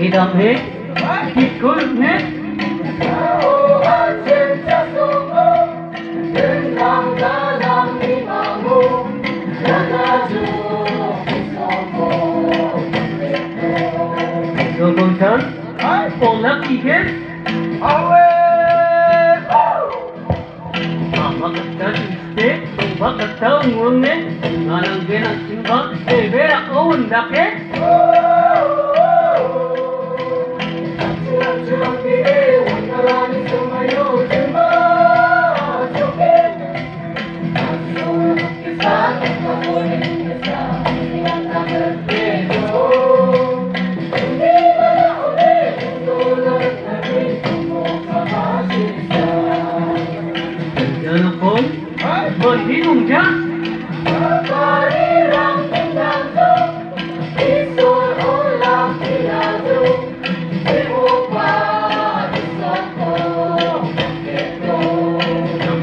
Idam hit, hit good, ne? Wil gewoon gaan? Vol lucky die geest. Alweer! Ah, wat een. Oh, wat een tel, jongen. Maar een zin. Hey, weer een oude?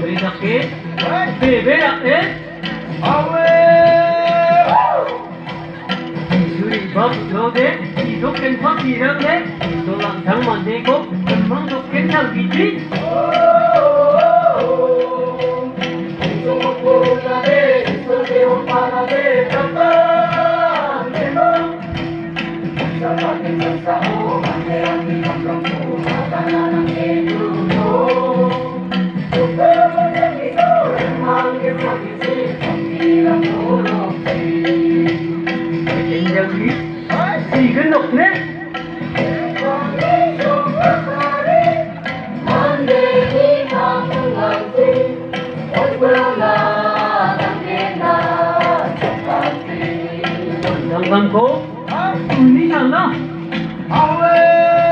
이렇게 베베라에! 너랑 장만 내고 금방 독생 장기지? 이글 높네? 광고 啊，你想呢？好嘞。